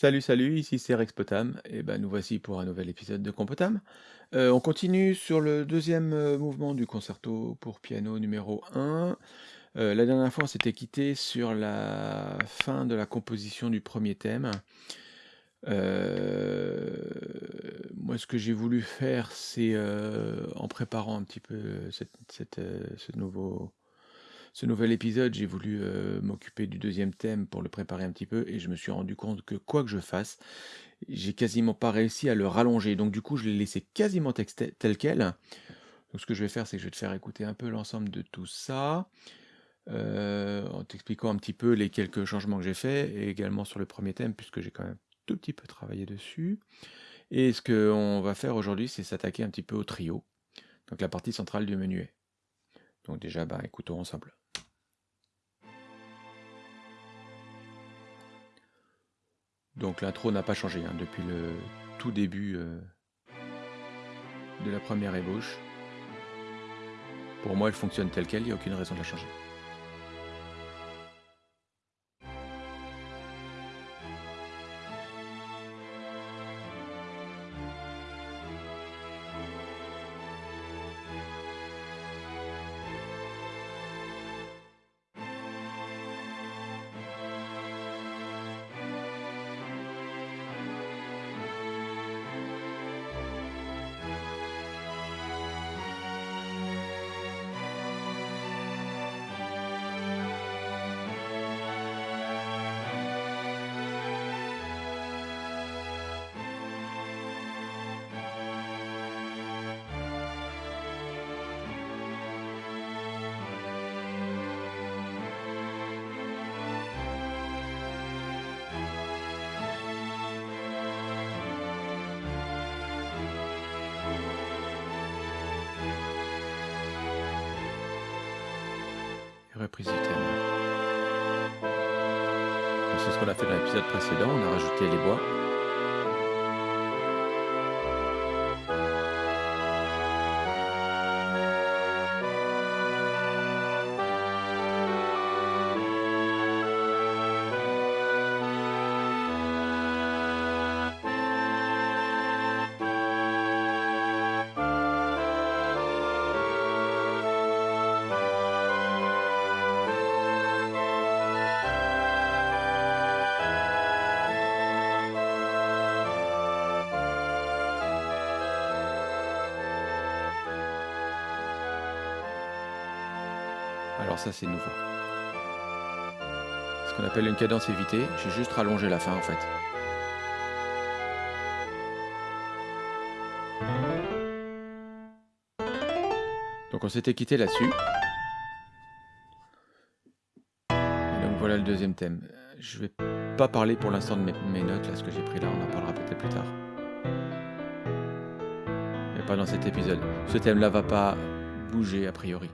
Salut, salut, ici c'est Rexpotam, et ben nous voici pour un nouvel épisode de Compotam. Euh, on continue sur le deuxième euh, mouvement du concerto pour piano numéro 1. Euh, la dernière fois, on s'était quitté sur la fin de la composition du premier thème. Moi, ce que j'ai voulu faire, c'est en préparant un petit peu cette- ce nouveau ce nouvel épisode, j'ai voulu euh, m'occuper du deuxième thème pour le préparer un petit peu et je me suis rendu compte que quoi que je fasse, j'ai quasiment pas réussi à le rallonger. Donc du coup, je l'ai laissé quasiment tel quel. Donc ce que je vais faire, c'est que je vais te faire écouter un peu l'ensemble de tout ça, euh, en t'expliquant un petit peu les quelques changements que j'ai faits et également sur le premier thème puisque j'ai quand même tout petit peu travaillé dessus. Et ce qu'on va faire aujourd'hui, c'est s'attaquer un petit peu au trio, donc la partie centrale du menuet. Donc déjà, bah, écoutons ensemble. Donc l'intro n'a pas changé hein, depuis le tout début euh, de la première ébauche. Pour moi, elle fonctionne telle qu'elle, il n'y a aucune raison de la changer. Qu'on a fait dans l'épisode précédent, on a rajouté les bois. Ça c'est nouveau. Ce qu'on appelle une cadence évitée, j'ai juste rallongé la fin en fait. Donc on s'était quitté là-dessus. Donc voilà le deuxième thème. Je vais pas parler pour l'instant de mes, mes notes, là, ce que j'ai pris là, on en parlera peut-être plus tard. Mais pas dans cet épisode. Ce thème-là va pas bouger a priori.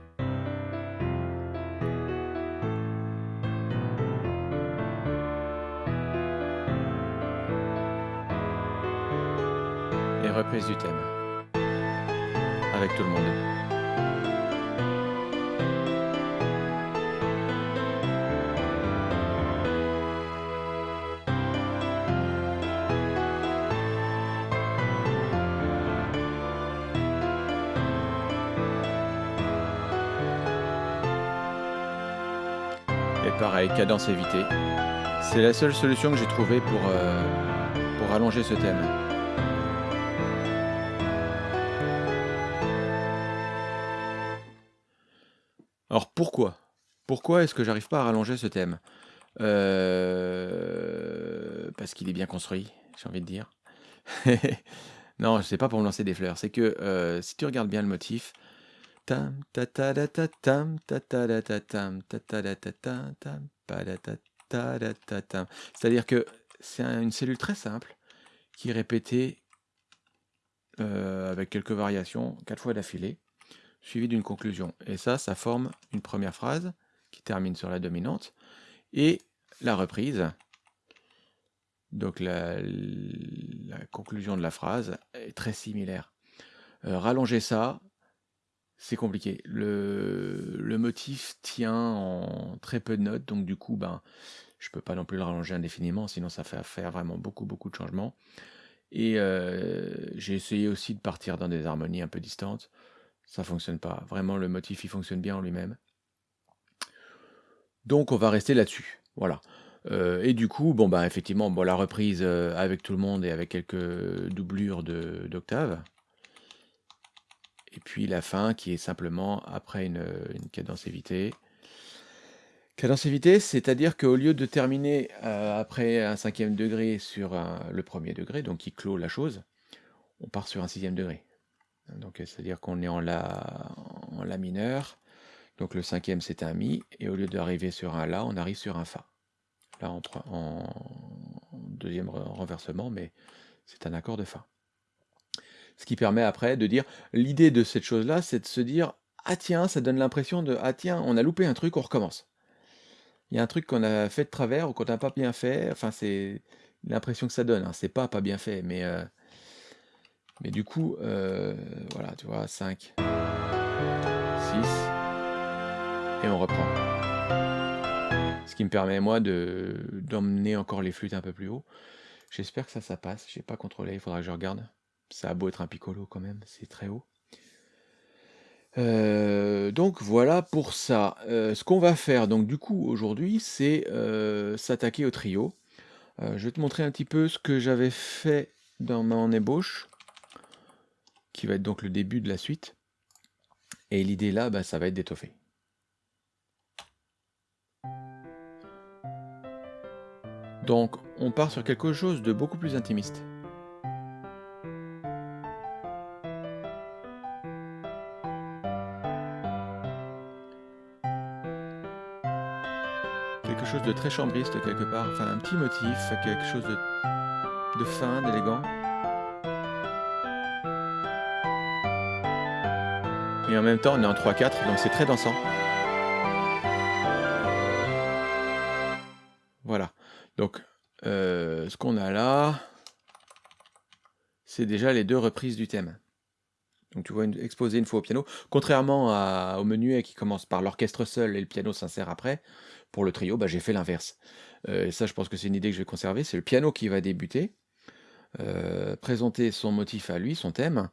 Reprise du thème. Avec tout le monde. Et pareil, cadence évitée. C'est la seule solution que j'ai trouvée pour, euh, pour allonger ce thème. Pourquoi est-ce que j'arrive pas à rallonger ce thème? Euh, Parce qu'il est bien construit, j'ai envie de dire. non, c'est pas pour me lancer des fleurs. C'est que euh, si tu regardes bien le motif. C'est-à-dire que c'est un- une cellule très simple qui est répétée euh, avec quelques variations quatre fois d'affilée, suivie d'une conclusion. Et ça, ça forme une première phrase qui termine sur la dominante et la reprise. Donc la, conclusion de la phrase est très similaire. Euh, rallonger ça, c'est compliqué. Le, le motif tient en très peu de notes, donc du coup, ben, Je peux pas non plus le rallonger indéfiniment, sinon ça fait faire vraiment beaucoup, beaucoup de changements. Et euh, j'ai essayé aussi de partir dans des harmonies un peu distantes. Ça fonctionne pas. Vraiment, le motif, il fonctionne bien en lui-même. Donc, on va rester là-dessus. Voilà. Euh, et du coup, bon, bah, effectivement, bon, la reprise euh, avec tout le monde et avec quelques doublures d'octaves. Et puis la fin qui est simplement après une, une cadence évitée. Cadence évitée, c'est-à-dire qu'au lieu de terminer euh, après un cinquième degré sur le premier degré, donc qui clôt la chose, on part sur un sixième degré. Donc c'est-à-dire qu'on est en la, en la mineur, donc le cinquième c'est un mi, et au lieu d'arriver sur un la, on arrive sur un fa. Là en, en deuxième renversement, mais c'est un accord de fa. Ce qui permet après de dire, l'idée de cette chose-là, c'est de se dire, ah tiens, ça donne l'impression de, ah tiens, on a loupé un truc, on recommence il y a un truc qu'on a fait de travers ou qu'on n'a pas bien fait. Enfin, c'est l'impression que ça donne. Hein. C'est pas pas bien fait, mais, euh, mais du coup, euh, voilà, tu vois, 5, 6, et on reprend. Ce qui me permet, moi, de d'emmener encore les flûtes un peu plus haut. J'espère que ça, ça passe. J'ai pas contrôlé, il faudra que je regarde. Ça a beau être un piccolo quand même, c'est très haut. Euh, donc voilà pour ça. Euh, ce qu'on va faire donc du coup aujourd'hui, c'est euh, s'attaquer au trio. je vais te montrer un petit peu ce que j'avais fait dans mon ébauche, qui va être donc le début de la suite. Et l'idée là, bah, ça va être d'étoffer. Donc on part sur quelque chose de beaucoup plus intimiste. chose de très chambriste quelque part, enfin un petit motif, quelque chose de fin, d'élégant. Et en même temps, on est en 3-4, donc c'est très dansant. Ce qu'on a là, c'est déjà les deux reprises du thème. Donc tu vois une, exposé une fois au piano. Contrairement au menuet qui commence par l'orchestre seul et le piano s'insère après, pour le trio, bah, j'ai fait l'inverse. Euh, et ça, je pense que c'est une idée que je vais conserver. C'est le piano qui va débuter, euh, présenter son motif à lui, son thème,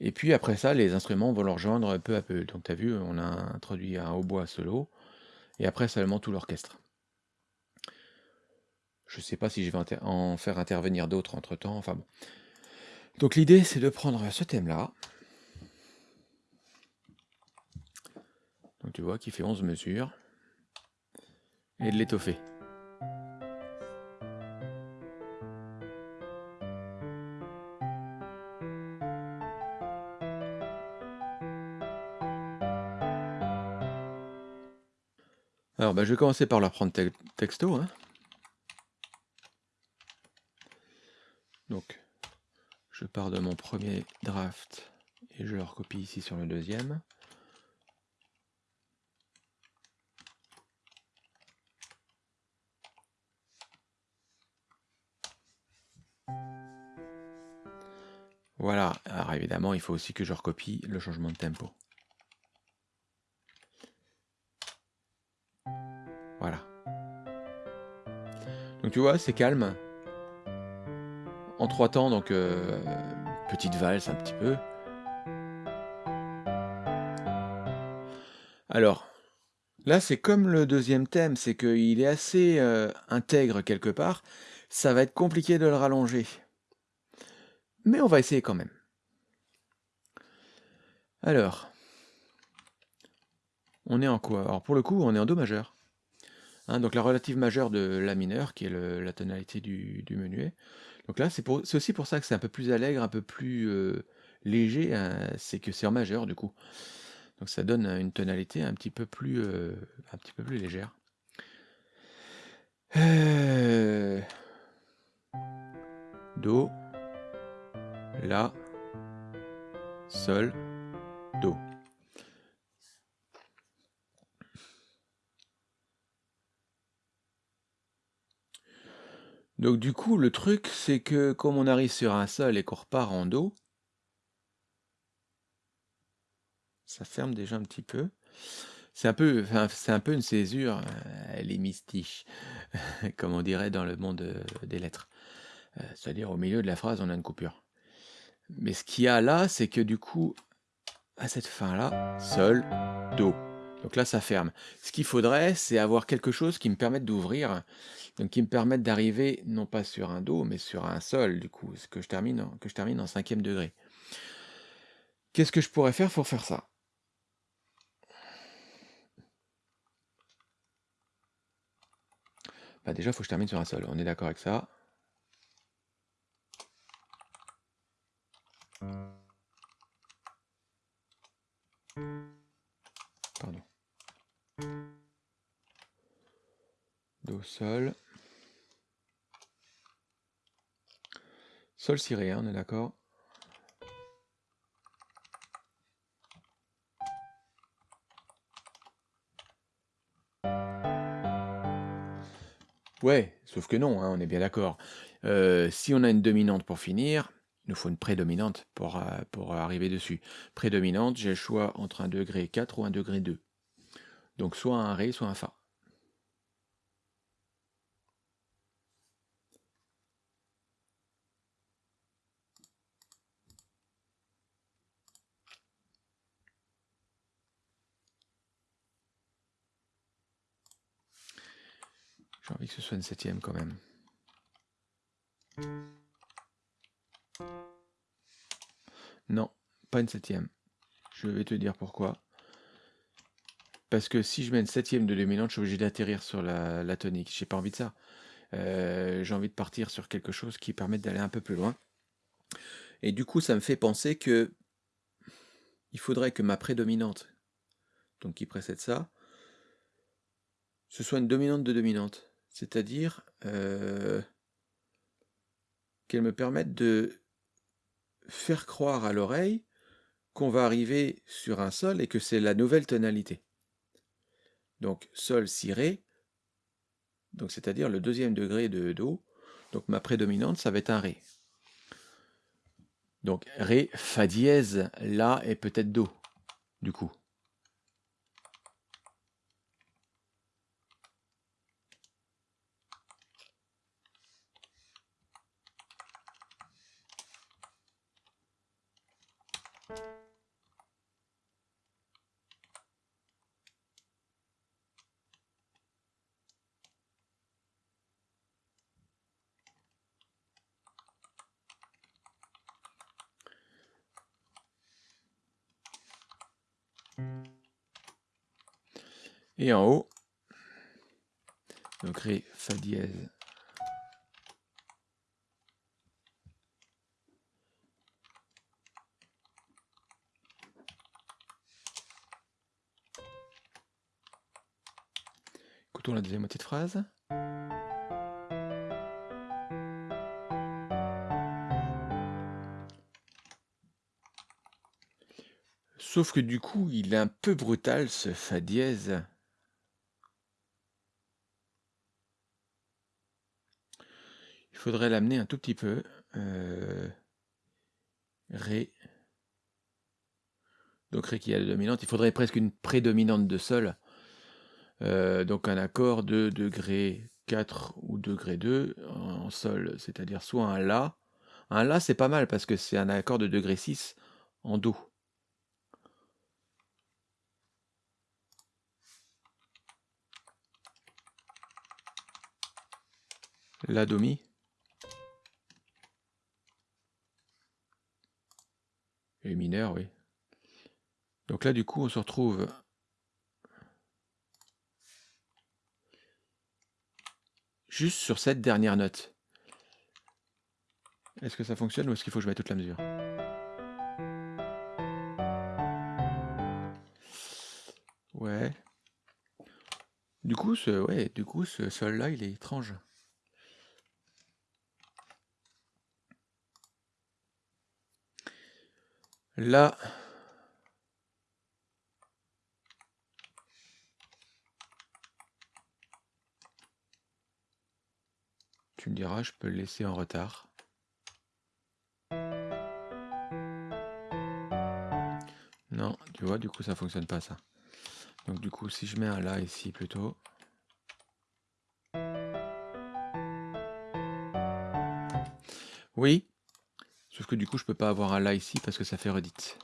et puis après ça, les instruments vont le rejoindre peu à peu. Donc tu as vu, on a introduit un hautbois solo, et après seulement tout l'orchestre. Je ne sais pas si je vais en faire intervenir d'autres entre-temps, enfin bon. Donc l'idée, c'est de prendre ce thème-là, donc tu vois, qui fait 11 mesures, et de l'étoffer. Alors, bah, je vais commencer par leur prendre texto. Hein. Donc, je pars de mon premier draft et je le recopie ici sur le deuxième. Voilà, alors évidemment, il faut aussi que je recopie le changement de tempo. Voilà. Donc tu vois, c'est calme. En trois temps, donc euh, petite valse un petit peu. Alors, là c'est comme le deuxième thème, c'est qu'il est assez euh, intègre quelque part. Ça va être compliqué de le rallonger. Mais on va essayer quand même. Alors, on est en quoi? Alors pour le coup, on est en Do majeur. Hein, donc la relative majeure de La mineur, qui est la tonalité du, menuet. Donc là, c'est aussi pour ça que c'est un peu plus allègre, un peu plus euh, léger, hein, c'est que c'est en majeur du coup. Donc ça donne une tonalité un petit peu plus, euh, un petit peu plus légère. Euh, do. La, Sol, Do. Donc du coup, le truc, c'est que comme on arrive sur un Sol et qu'on repart en Do, ça ferme déjà un petit peu. C'est un peu, une césure, euh, elle est mystique, comme on dirait dans le monde euh, des lettres. Euh, c'est-à-dire au milieu de la phrase, on a une coupure. Mais ce qu'il y a là, c'est que du coup, à cette fin-là, sol, do. Donc là, ça ferme. Ce qu'il faudrait, c'est avoir quelque chose qui me permette d'ouvrir, donc qui me permette d'arriver non pas sur un do, mais sur un sol, du coup, que je termine en, que cinquième degré. Qu'est-ce que je pourrais faire pour faire ça? Bah Déjà, il faut que je termine sur un sol. On est d'accord avec ça. Do, sol. Sol, si rien, on est d'accord Ouais, sauf que non, hein, on est bien d'accord. Euh, si on a une dominante pour finir, il nous faut une prédominante pour, euh, pour arriver dessus. Prédominante, j'ai le choix entre un degré 4 ou un degré 2. Donc soit un Ré, soit un Fa. J'ai que ce soit une septième quand même. Non, pas une septième. Je vais te dire pourquoi. Parce que si je mets une septième de dominante, je suis obligé d'atterrir sur la, la tonique. J'ai pas envie de ça. Euh, j'ai envie de partir sur quelque chose qui permette d'aller un peu plus loin. Et du coup, ça me fait penser que il faudrait que ma prédominante, donc qui précède ça, ce soit une dominante de dominante. C'est-à-dire euh, qu'elle me permette de faire croire à l'oreille qu'on va arriver sur un sol et que c'est la nouvelle tonalité. Donc sol, si, ré, c'est-à-dire le deuxième degré de do. Donc ma prédominante, ça va être un ré. Donc ré, fa dièse, la et peut-être do, du coup. Et en haut, donc Ré, Fa dièse. Écoutons la deuxième moitié de phrase. Sauf que du coup, il est un peu brutal ce Fa dièse. Faudrait l'amener un tout petit peu. Euh, ré. Donc Ré qui est la dominante. Il faudrait presque une prédominante de Sol. Euh, donc un accord de degré 4 ou degré 2 en Sol. C'est-à-dire soit un La. Un La c'est pas mal parce que c'est un accord de degré 6 en Do. La domi. Et mineur, oui. Donc là, du coup, on se retrouve juste sur cette dernière note. Est-ce que ça fonctionne ou est-ce qu'il faut que je mette toute la mesure? Ouais. Du coup, ce, ouais, du coup, ce sol-là, il est étrange. Là, tu me diras, je peux le laisser en retard. Non, tu vois, du coup, ça fonctionne pas ça. Donc du coup, si je mets un La ici plutôt. Oui. Sauf que du coup, je peux pas avoir un La ici parce que ça fait redite.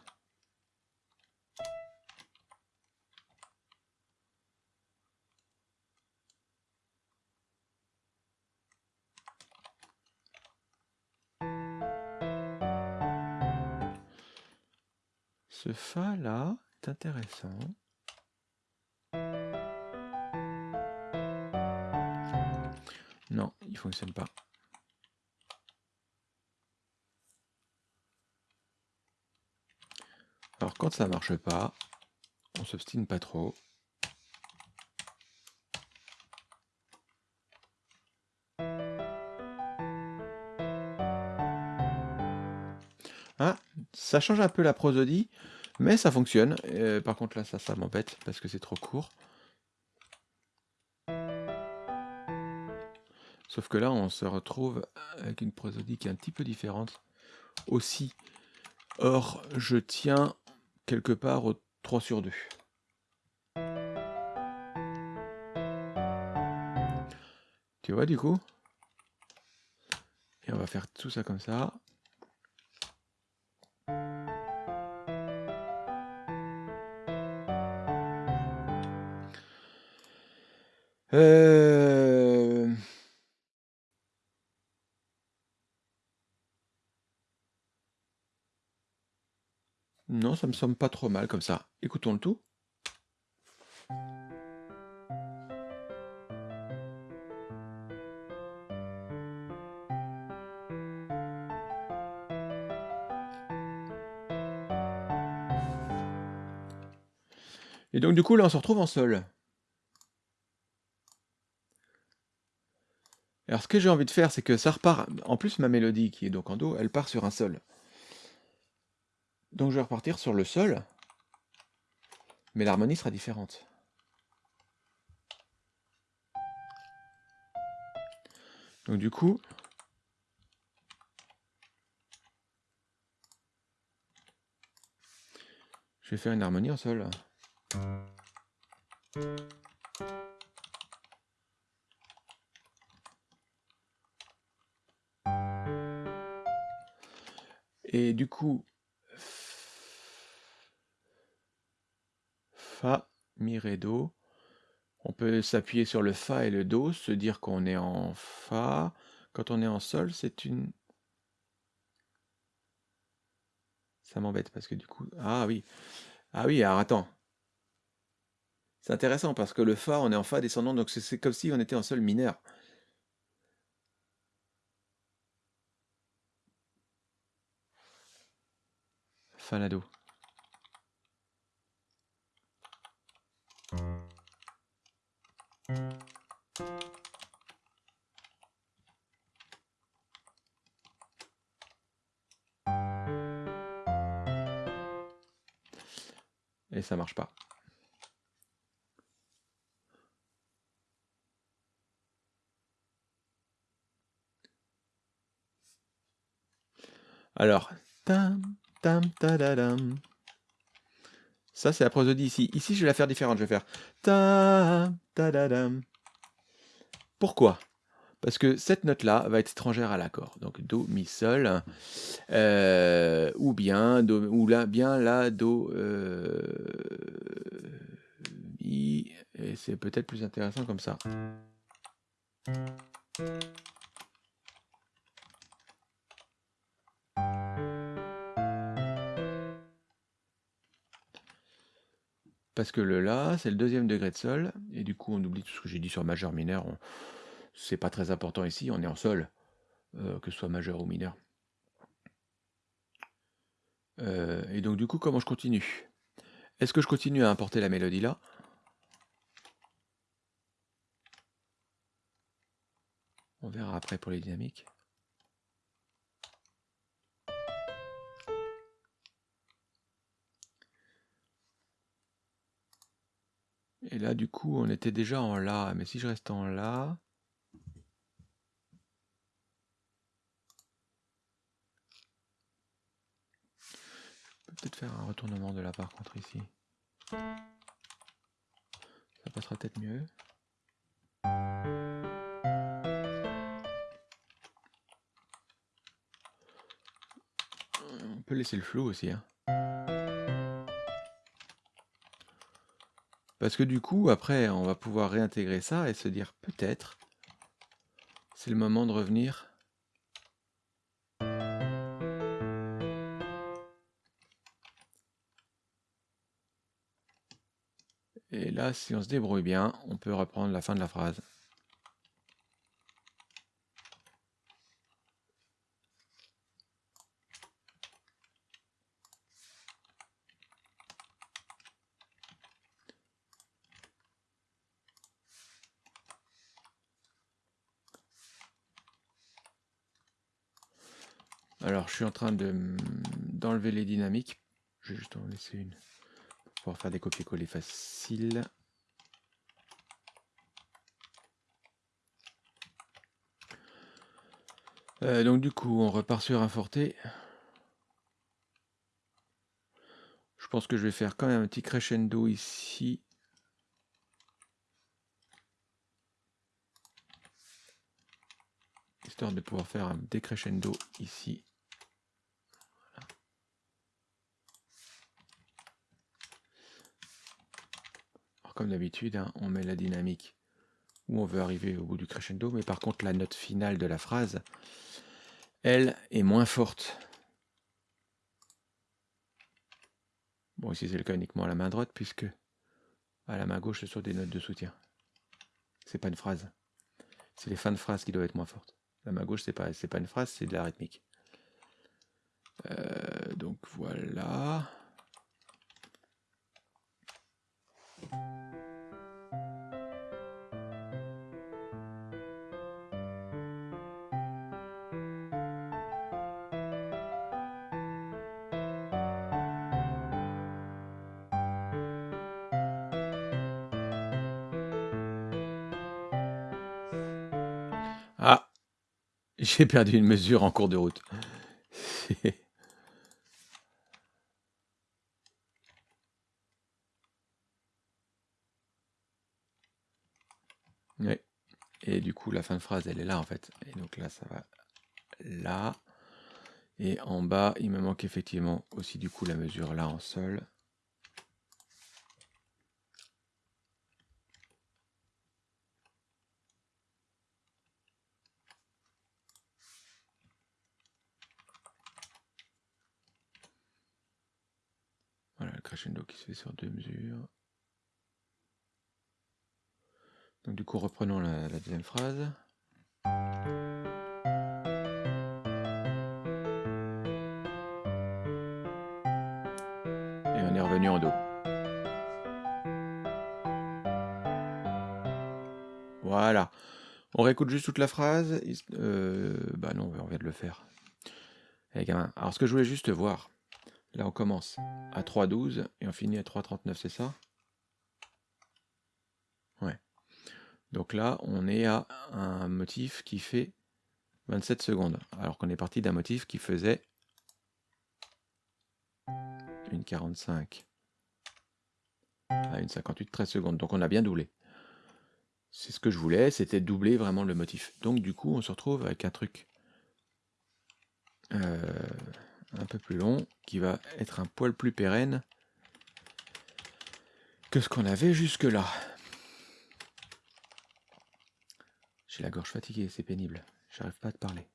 Ce Fa là est intéressant. Non, il fonctionne pas. Quand ça marche pas, on s'obstine pas trop. Ah, ça change un peu la prosodie, mais ça fonctionne. Euh, par contre là, ça, ça m'embête parce que c'est trop court. Sauf que là, on se retrouve avec une prosodie qui est un petit peu différente aussi. Or, je tiens quelque part au 3 sur 2. Tu vois du coup? Et on va faire tout ça comme ça. Euh... Non, ça me semble pas trop mal comme ça. Écoutons le tout. Et donc du coup là on se retrouve en sol. Alors ce que j'ai envie de faire c'est que ça repart, en plus ma mélodie qui est donc en Do, elle part sur un sol. Donc je vais repartir sur le sol, mais l'harmonie sera différente. Donc du coup, je vais faire une harmonie en sol. Et du coup, Fa, Mi, Ré, Do. On peut s'appuyer sur le Fa et le Do, se dire qu'on est en Fa. Quand on est en Sol, c'est une... Ça m'embête parce que du coup... Ah oui. Ah oui, alors attends. C'est intéressant parce que le Fa, on est en Fa descendant, donc c'est comme si on était en Sol mineur. Fa, la, Do. Et ça marche pas. Alors, tam, tam, tadadam. Ça, c'est la prosodie ici. Ici, je vais la faire différente. Je vais faire tam, tadadam. Pourquoi? Parce que cette note-là va être étrangère à l'accord. Donc Do, Mi, Sol. Euh, ou bien, do, ou là, bien là, Do, euh, Mi. Et c'est peut-être plus intéressant comme ça. Parce que le La, c'est le deuxième degré de Sol, et du coup on oublie tout ce que j'ai dit sur majeur mineur, c'est pas très important ici, on est en Sol, euh, que ce soit majeur ou mineur. Euh, et donc du coup, comment je continue? Est-ce que je continue à importer la mélodie là On verra après pour les dynamiques. Et là, du coup, on était déjà en La. Mais si je reste en La... Je peux peut-être faire un retournement de La par contre ici. passera peut-être mieux. On peut laisser le flou aussi. Hein. Parce que du coup, après, on va pouvoir réintégrer ça et se dire peut-être, c'est le moment de revenir Et là, si on se débrouille bien, on peut reprendre la fin de la phrase. Alors, je suis en train d'enlever les dynamiques. Je vais juste en laisser une pour pouvoir faire des copier-coller faciles. Euh, donc du coup, on repart sur un forté. Je pense que je vais faire quand même un petit crescendo ici. Histoire de pouvoir faire un décrescendo ici. Comme d'habitude, hein, on met la dynamique où on veut arriver au bout du crescendo, mais par contre la note finale de la phrase, elle, est moins forte. Bon, ici c'est le cas uniquement à la main droite, puisque à la main gauche, ce sont des notes de soutien. C'est pas une phrase. C'est les fins de phrase qui doivent être moins fortes. La main gauche, c'est pas, pas une phrase, c'est de la rythmique. Euh, donc voilà. J'ai perdu une mesure en cours de route. Et du coup, la fin de phrase, elle est là en fait. Et donc là, ça va là. Et en bas, il me manque effectivement aussi du coup la mesure là en sol. Réécoute juste toute la phrase. Euh, bah non, on vient de le faire. Eh. Alors ce que je voulais juste voir, là on commence à 3.12 et on finit à 3.39, c'est ça? Donc là, on est à un motif qui fait 27 secondes, alors qu'on est parti d'un motif qui faisait une 45 à une 58, 13 secondes. Donc on a bien doublé. C'est ce que je voulais, c'était doubler vraiment le motif. Donc du coup, on se retrouve avec un truc euh, un peu plus long, qui va être un poil plus pérenne que ce qu'on avait jusque là. J'ai la gorge fatiguée, c'est pénible. J'arrive pas à te parler.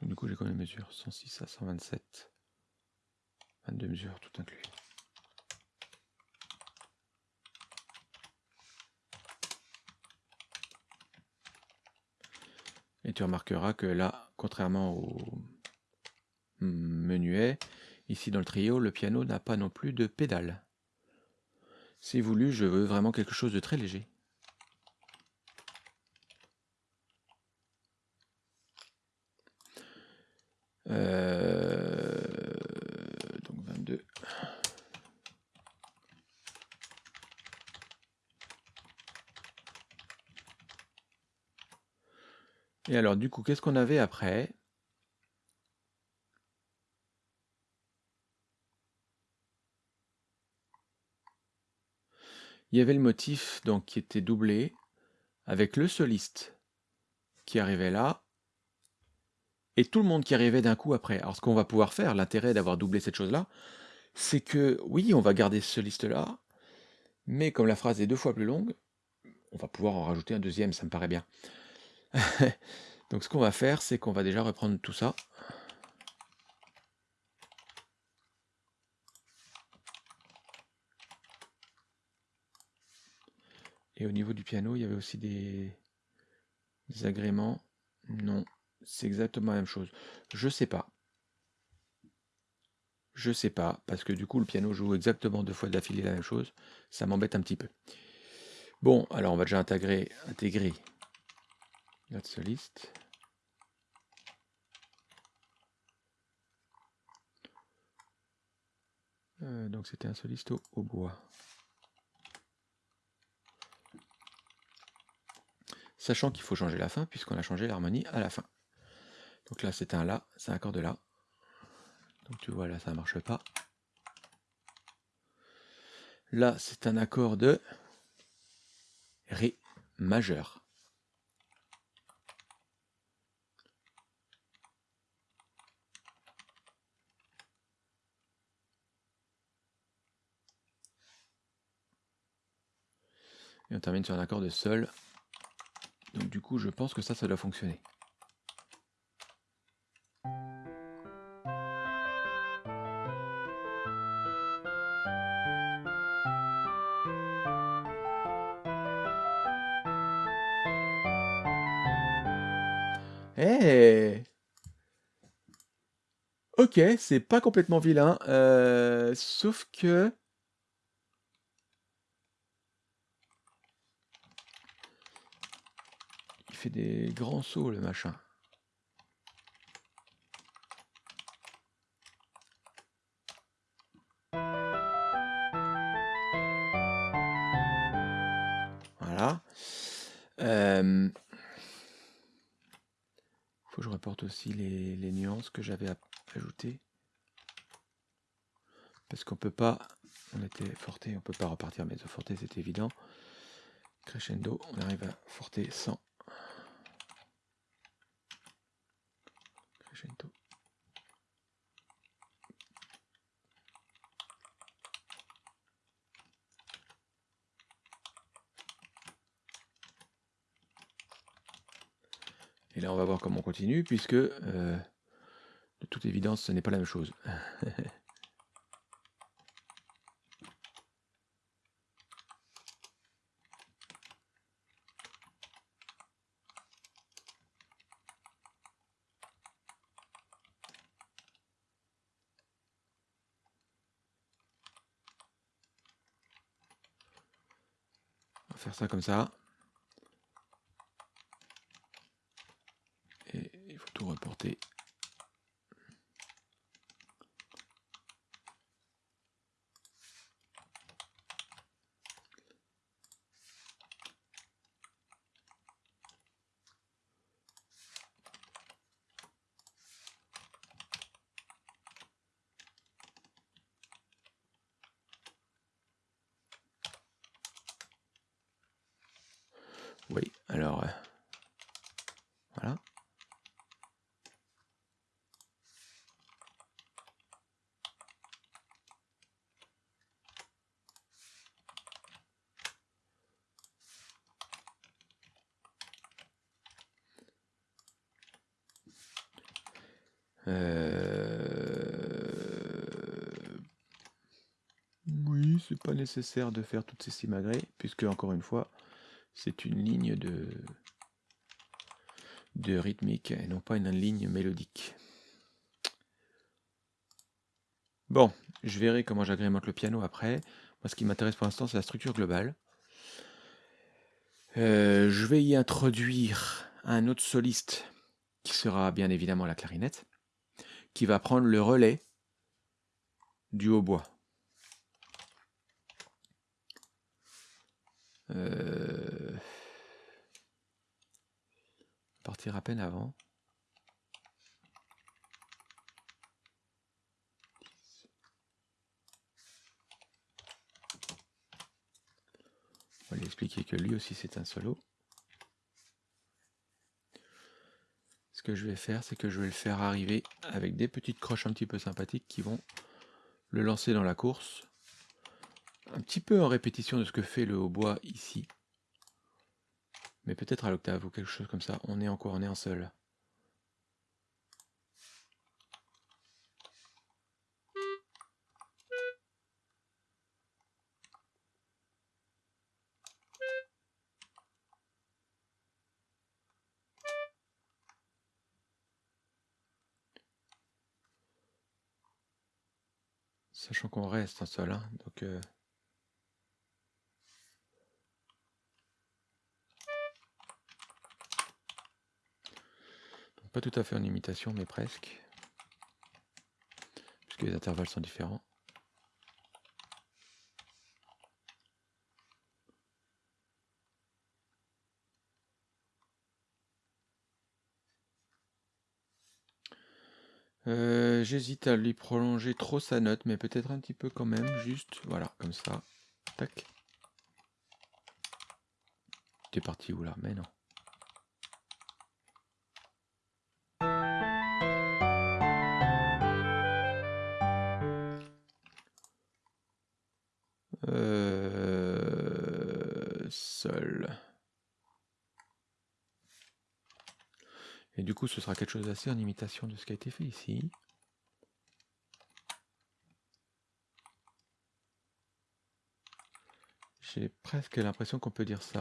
Donc du coup j'ai quand même mesure 106 à 127. 22 mesures tout inclus. Et tu remarqueras que là, contrairement au menuet, ici dans le trio, le piano n'a pas non plus de pédale. Si voulu, je veux vraiment quelque chose de très léger. Euh, donc 22. Et alors, du coup, qu'est-ce qu'on avait après? Il y avait le motif donc qui était doublé avec le soliste qui arrivait là et tout le monde qui arrivait d'un coup après. Alors ce qu'on va pouvoir faire, l'intérêt d'avoir doublé cette chose-là, c'est que oui, on va garder ce soliste-là, mais comme la phrase est deux fois plus longue, on va pouvoir en rajouter un deuxième, ça me paraît bien. Donc ce qu'on va faire, c'est qu'on va déjà reprendre tout ça. Et au niveau du piano, il y avait aussi des, agréments. Non, c'est exactement la même chose. Je sais pas. Je sais pas, parce que du coup, le piano joue exactement deux fois d'affilée la même chose. Ça m'embête un petit peu. Bon, alors on va déjà intégrer, intégrer notre soliste. Euh, donc c'était un soliste au bois. sachant qu'il faut changer la fin, puisqu'on a changé l'harmonie à la fin. Donc là, c'est un La, c'est un accord de La. Donc tu vois, là, ça ne marche pas. Là, c'est un accord de Ré majeur. Et on termine sur un accord de Sol donc du coup, je pense que ça, ça doit fonctionner. Eh Ok, c'est pas complètement vilain, euh, sauf que... des grands sauts, le machin. Voilà. Euh, faut que je reporte aussi les, nuances que j'avais ajoutées. Parce qu'on peut pas, on était forté, on peut pas repartir mais forté c'est évident. Crescendo, on arrive à forter sans Là, on va on continue, puisque, euh, de toute évidence, ce n'est pas la même chose. faire ça comme ça. Et il faut tout reporter. Oui, alors... Euh, voilà. Euh... Oui, c'est pas nécessaire de faire toutes ces simagrées, puisque encore une fois, c'est une ligne de, rythmique et non pas une ligne mélodique. Bon, je verrai comment j'agrémente le piano après. Moi, ce qui m'intéresse pour l'instant, c'est la structure globale. Euh, je vais y introduire un autre soliste qui sera bien évidemment la clarinette, qui va prendre le relais du hautbois. Euh, à peine avant. va lui expliquer que lui aussi c'est un solo. Ce que je vais faire, c'est que je vais le faire arriver avec des petites croches un petit peu sympathiques qui vont le lancer dans la course. Un petit peu en répétition de ce que fait le hautbois ici. Mais peut-être à l'octave ou quelque chose comme ça. On est en quoi On est en seul. Sachant qu'on reste en sol, hein, donc... Euh, pas tout à fait en imitation, mais presque. Puisque les intervalles sont différents. Euh, j'hésite à lui prolonger trop sa note, mais peut-être un petit peu quand même, juste, voilà, comme ça. Tac. T'es parti où là? Mais non. Et du coup, ce sera quelque chose d'assez en imitation de ce qui a été fait ici. J'ai presque l'impression qu'on peut dire ça.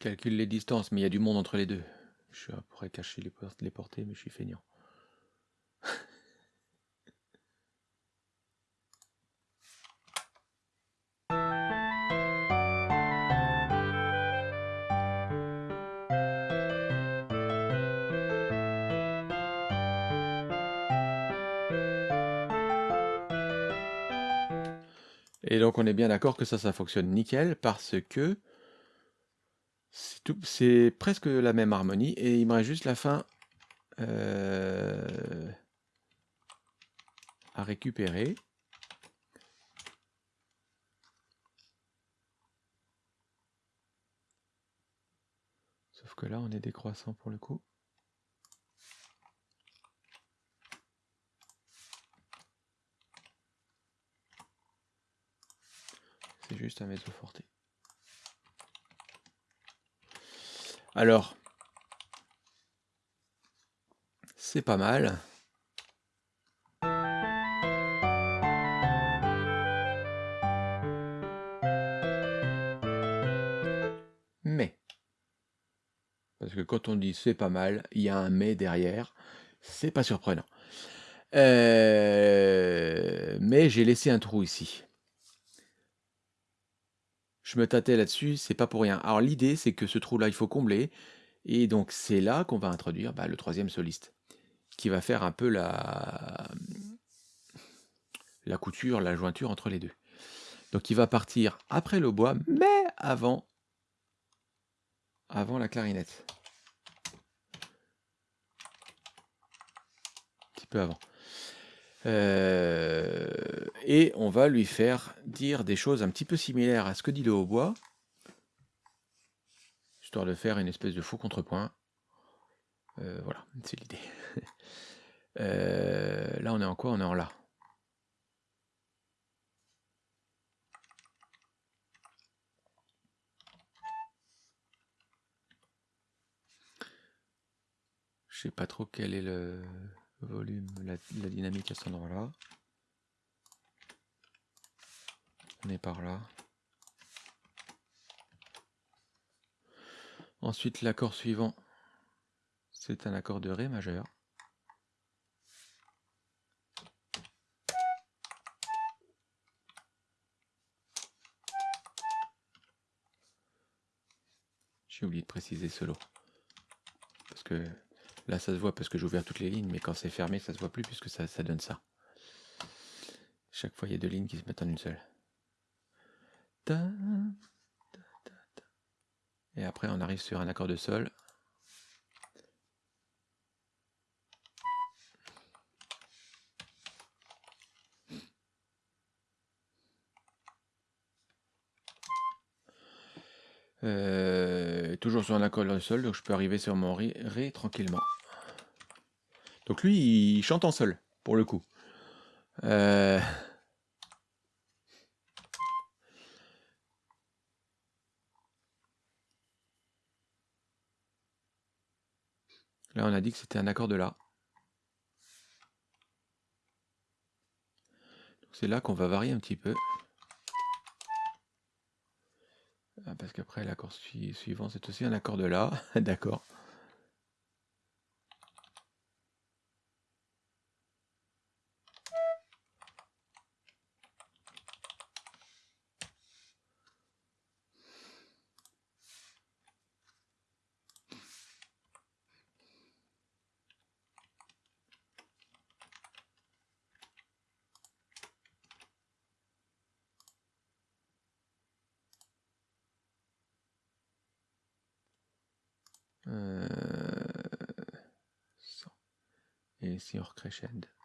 Je calcule les distances, mais il y a du monde entre les deux. Je pourrais cacher les, les portées, mais je suis feignant. Et donc on est bien d'accord que ça, ça fonctionne nickel parce que c'est presque la même harmonie et il me reste juste la fin euh, à récupérer. Sauf que là, on est décroissant pour le coup. C'est juste un mezzo forte. Alors, c'est pas mal. Mais, parce que quand on dit c'est pas mal, il y a un mais derrière, c'est pas surprenant. Euh, mais j'ai laissé un trou ici. Je me tâtais là-dessus, c'est pas pour rien. Alors l'idée, c'est que ce trou-là, il faut combler. Et donc c'est là qu'on va introduire bah, le troisième soliste, qui va faire un peu la, la couture, la jointure entre les deux. Donc il va partir après le bois, mais avant, avant la clarinette. Un petit peu avant. Euh, et on va lui faire dire des choses un petit peu similaires à ce que dit le hautbois, histoire de faire une espèce de faux contrepoint. Euh, voilà, c'est l'idée. Euh, là, on est en quoi? On est en La. Je sais pas trop quel est le volume, la, dynamique à cet endroit-là. Est par là. Ensuite, l'accord suivant, c'est un accord de Ré majeur. J'ai oublié de préciser solo. Parce que Là, ça se voit parce que j'ai ouvert toutes les lignes, mais quand c'est fermé, ça se voit plus puisque ça donne ça. Chaque fois, il y a deux lignes qui se mettent en une seule. Et après, on arrive sur un accord de sol. Euh, toujours sur un accord de sol, donc je peux arriver sur mon ré, tranquillement. Donc lui, il chante en sol, pour le coup. Euh, là, on a dit que c'était un accord de La. C'est là qu'on va varier un petit peu. Ah, parce qu'après l'accord suivant, c'est aussi un accord de La. D'accord. et ici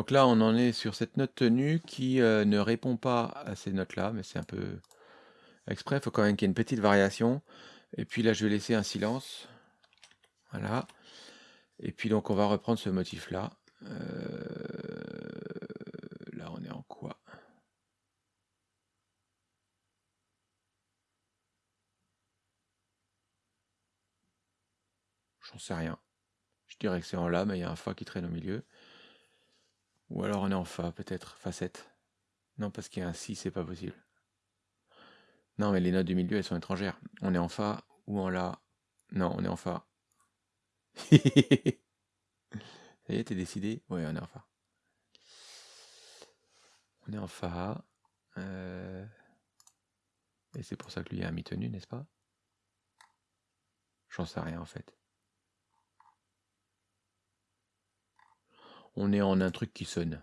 Donc là, on en est sur cette note tenue qui euh, ne répond pas à ces notes-là, mais c'est un peu exprès. Il faut quand même qu'il y ait une petite variation. Et puis là, je vais laisser un silence. Voilà. Et puis donc on va reprendre ce motif là. Euh, là on est en quoi? J'en sais rien. Je dirais que c'est en La, mais il y a un Fa qui traîne au milieu. Ou alors on est en Fa, peut-être, Fa 7. Non, parce qu'il y a un Si, c'est pas possible. Non, mais les notes du milieu, elles sont étrangères. On est en Fa ou en La. Non, on est en Fa. Ça t'es décidé? Ouais, on est en Fa. On est en Fa. Euh, et c'est pour ça que lui a mi tenu, n'est-ce pas? J'en sais rien en fait. On est en un truc qui sonne.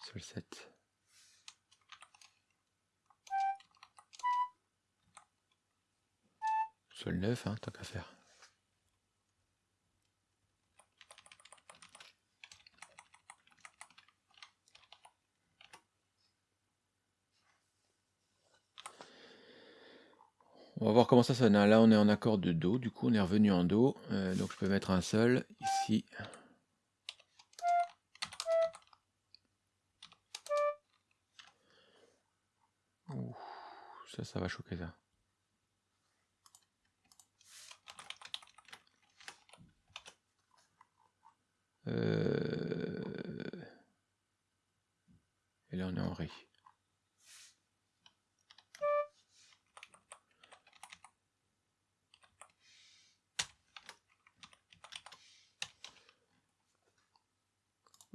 Sol 7. Sol 9, hein, tant qu'à faire. On va voir comment ça sonne. Hein. Là, on est en accord de Do. Du coup, on est revenu en Do. Euh, donc, je peux mettre un Sol ici. ça, ça va choquer ça. Et là, on est en Ré.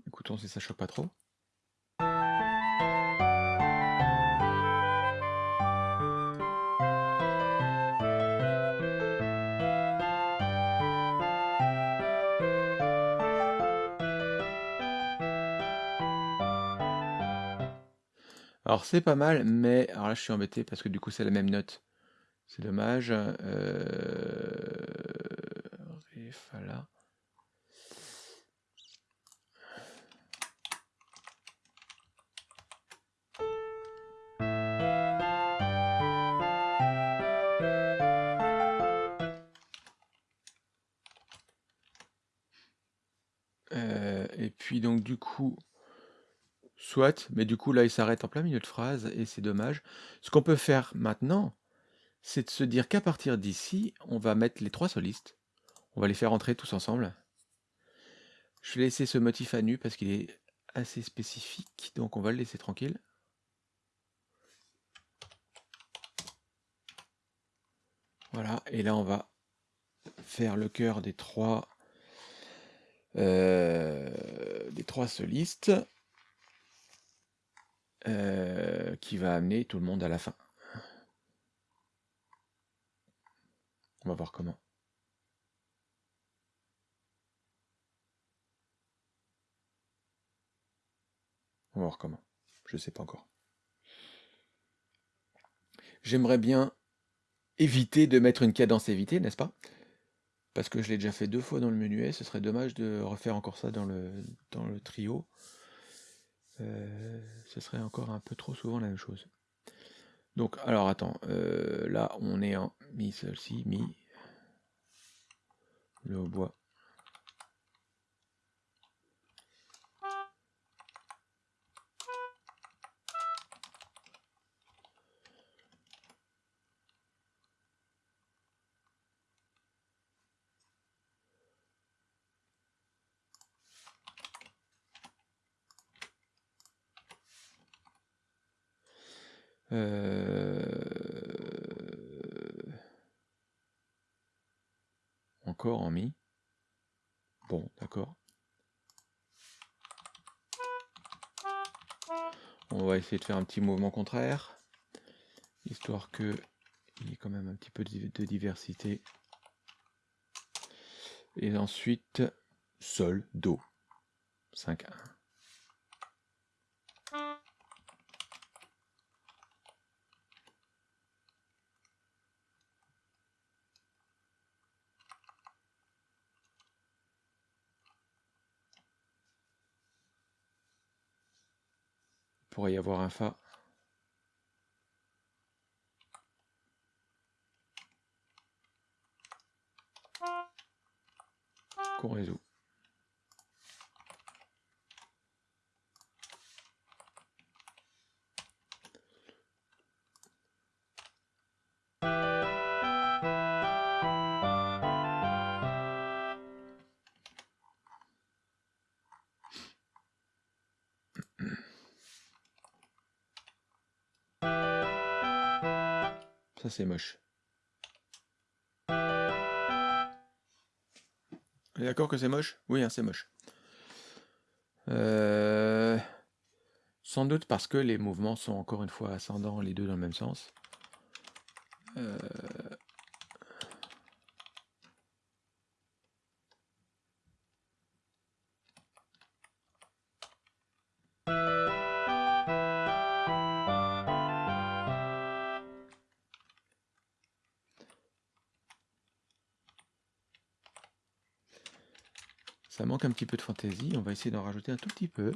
Écoutons si ça choque pas trop. Alors c'est pas mal, mais alors là je suis embêté parce que du coup c'est la même note C'est dommage. Euh... mais du coup là il s'arrête en plein milieu de phrase et c'est dommage. Ce qu'on peut faire maintenant, c'est de se dire qu'à partir d'ici, on va mettre les trois solistes. On va les faire entrer tous ensemble. Je vais laisser ce motif à nu parce qu'il est assez spécifique, donc on va le laisser tranquille. Voilà, et là on va faire le cœur des trois euh, des trois solistes euh, qui va amener tout le monde à la fin. On va voir comment. On va voir comment. Je sais pas encore. J'aimerais bien éviter de mettre une cadence évitée, n'est-ce pas? Parce que je l'ai déjà fait deux fois dans le menuet, ce serait dommage de refaire encore ça dans le trio. Ce serait encore un peu trop souvent la même chose. Donc, alors attends, euh, là on est en mi si, mi, le hautbois. Euh, Encore en mi. Bon, d'accord. On va essayer de faire un petit mouvement contraire, histoire que il y ait quand même un petit peu de diversité. Et ensuite, Sol, Do. 5, 1. pourrait y avoir un Fa. Qu'on résout. Moche. D'accord que c'est moche? Oui, hein, c'est moche. Euh, sans doute parce que les mouvements sont encore une fois ascendants, les deux dans le même sens. Euh, un petit peu de fantaisie, on va essayer d'en rajouter un tout petit peu.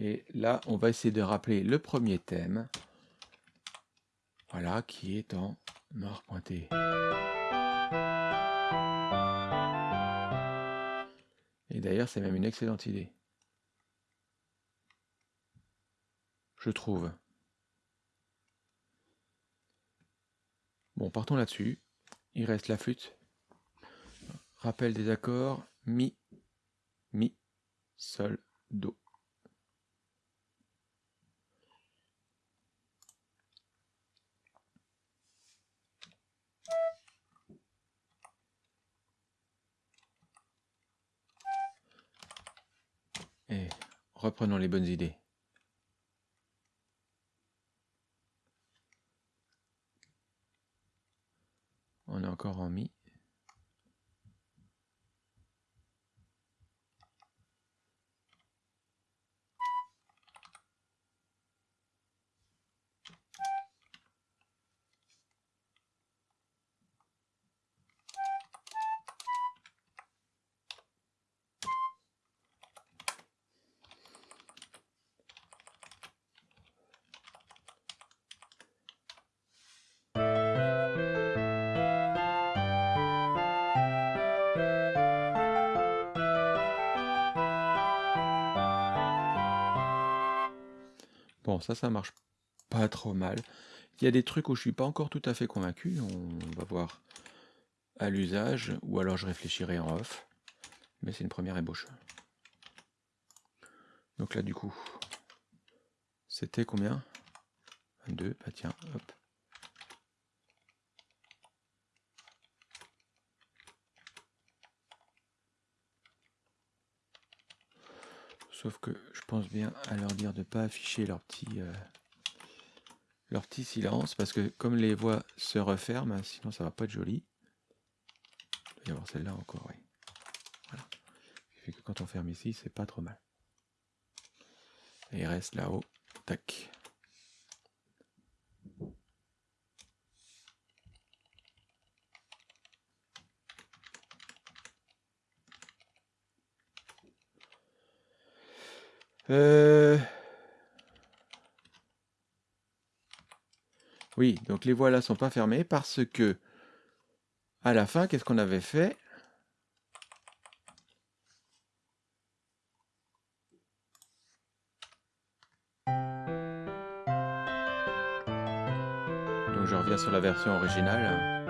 Et là, on va essayer de rappeler le premier thème. Voilà, qui est en noir pointé. Et d'ailleurs, c'est même une excellente idée. Je trouve. Bon, partons là-dessus. Il reste la flûte. Rappel des accords. Mi, mi, sol, do. Et reprenons les bonnes idées. On est encore en mi. Ça, ça marche pas trop mal. Il y a des trucs où je suis pas encore tout à fait convaincu. On va voir à l'usage, ou alors je réfléchirai en off. Mais c'est une première ébauche. Donc là, du coup, c'était combien? 22, bah tiens, hop. Sauf que je pense bien à leur dire de ne pas afficher leur petit, euh, leur petit silence, parce que comme les voix se referment, sinon ça va pas être joli. Il doit y avoir celle-là encore, oui. Voilà. fait que quand on ferme ici, c'est pas trop mal. Et il reste là-haut. Tac. Euh, oui, donc les voiles là sont pas fermées parce que à la fin, qu'est-ce qu'on avait fait? Donc je reviens sur la version originale.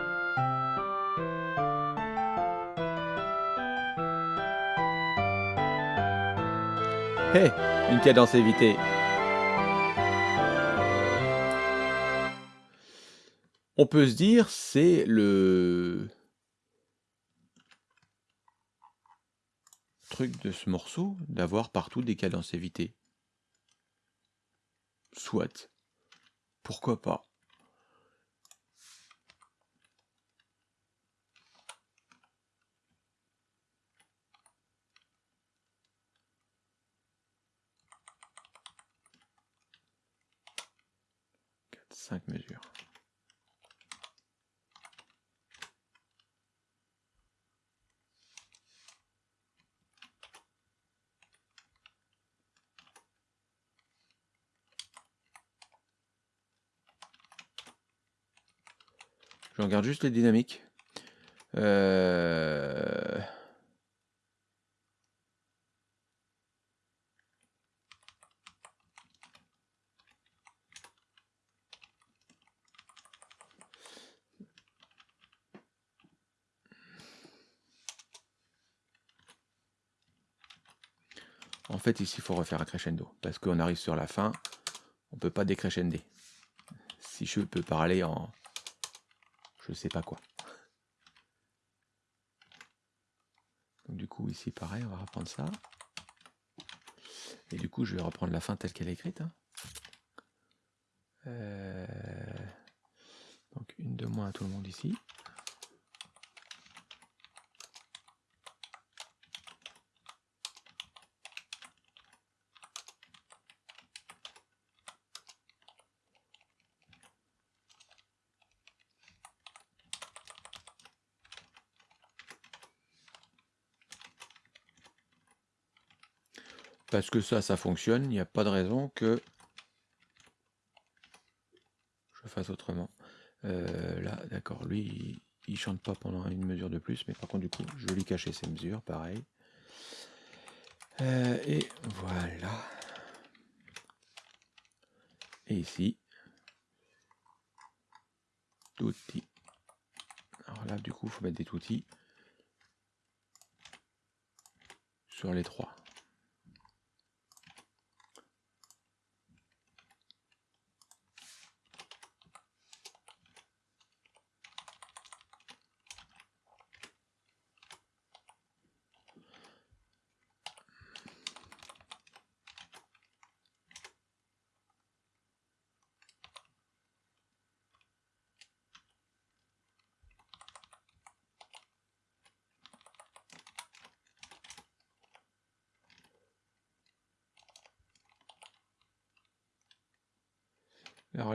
Une cadence évitée. On peut se dire, c'est le truc de ce morceau d'avoir partout des cadences évitées. Soit. Pourquoi pas 5 mesures. Je juste les dynamiques. Euh... En fait, ici, il faut refaire un crescendo. Parce qu'on arrive sur la fin, on peut pas décrescender. Si je peux parler en... Je sais pas quoi. Donc du coup, ici, pareil, on va reprendre ça. Et du coup, je vais reprendre la fin telle qu'elle est écrite. Hein. Euh, donc une de moins à tout le monde ici. Parce que ça, ça fonctionne. Il n'y a pas de raison que je fasse autrement. Euh, là, d'accord, lui, il, chante pas pendant une mesure de plus, mais par contre, du coup, je lui cacher ses mesures, pareil. Euh, et voilà. Et ici, touti. Alors là, du coup, il faut mettre des toutis sur les trois.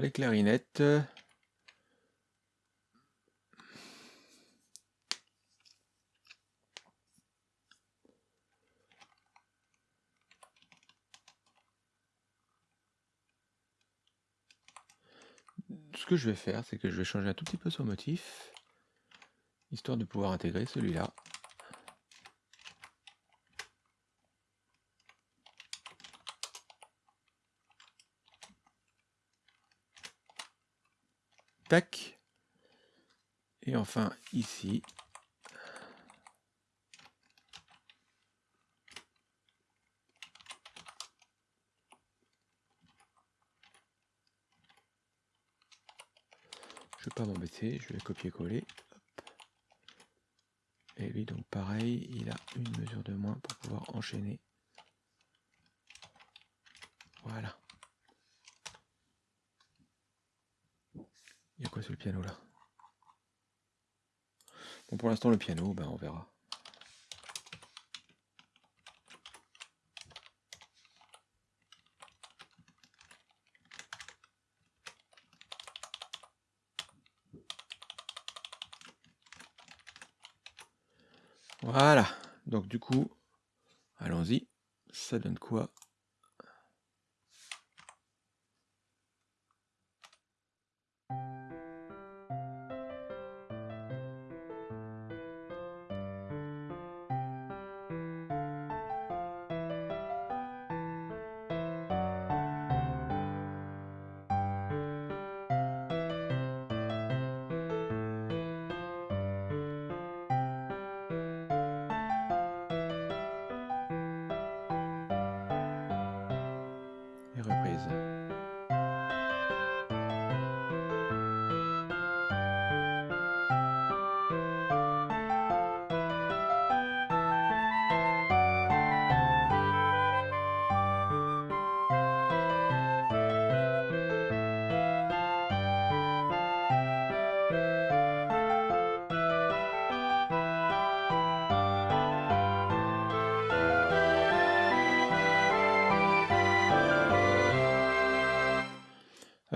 Les clarinettes. Ce que je vais faire, c'est que je vais changer un tout petit peu son motif, histoire de pouvoir intégrer celui-là. Tac. Et enfin ici. Je vais pas m'embêter, je vais copier-coller. Et lui donc pareil, il a une mesure de moins pour pouvoir enchaîner. Voilà. Il y a quoi sur piano là Bon pour l'instant le piano, ben on verra. Voilà. Donc du coup, allons-y. Ça donne quoi?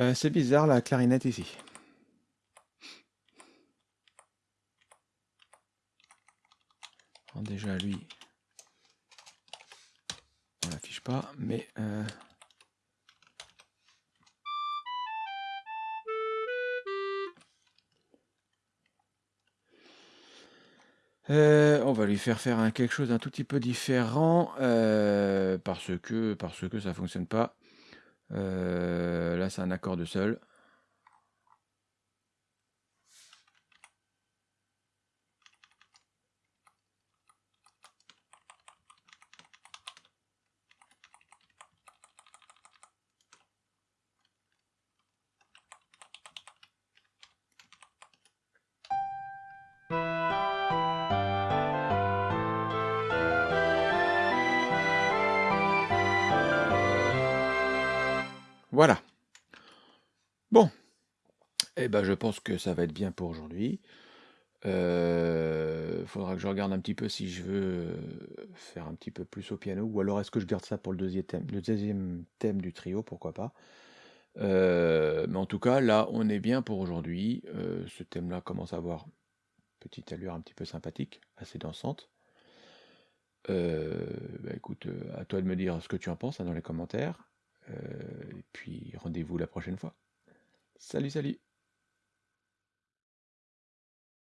Euh, c'est bizarre la clarinette ici. Déjà lui, on l'affiche pas, mais euh, euh, on va lui faire faire un, quelque chose d'un tout petit peu différent parce que parce que ça fonctionne pas. Euh, là, c'est un accord de sol. Pense que ça va être bien pour aujourd'hui. Euh, faudra que je regarde un petit peu si je veux euh, faire un petit peu plus au piano, ou alors est-ce que je garde ça pour le deuxième thème, le deuxième thème du trio, pourquoi pas. Euh, mais en tout cas, là, on est bien pour aujourd'hui. Euh, ce thème-là commence à avoir une petite allure un petit peu sympathique, assez dansante. Bah, écoute, à toi de me dire ce que tu en penses hein, dans les commentaires. Et puis rendez-vous la prochaine fois. Salut, salut